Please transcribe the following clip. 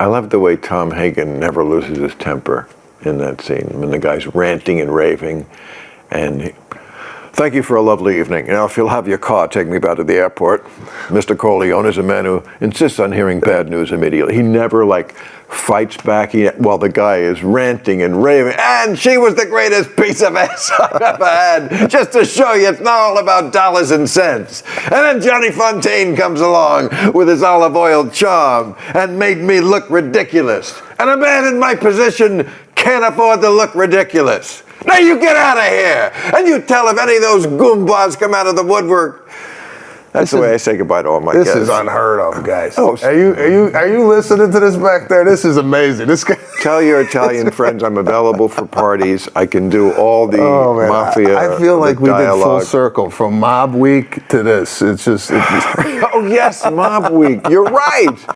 I love the way Tom Hagen never loses his temper in that scene when the guy's ranting and raving. And thank you for a lovely evening. Now, if you'll have your car take me back to the airport, Mr. Corleone is a man who insists on hearing bad news immediately. He never like fights back while the guy is ranting and raving. And she was the greatest piece of ass I've ever had. Just to show you, it's not all about dollars and cents. And then Johnny Fontane comes along with his olive oil charm and made me look ridiculous. And a man in my position can't afford to look ridiculous. Now you get out of here and you tell if any of those goombas come out of the woodwork. That's the way I say goodbye to all my This guests. is unheard of, guys. Oh, are you are you are you listening to this back there? This is amazing. This guy. Tell your Italian friends I'm available for parties. I can do all the Oh man, mafia. I, I feel like we did full circle from Mob Week to this. It's just. It's, Oh yes, Mob Week. You're right.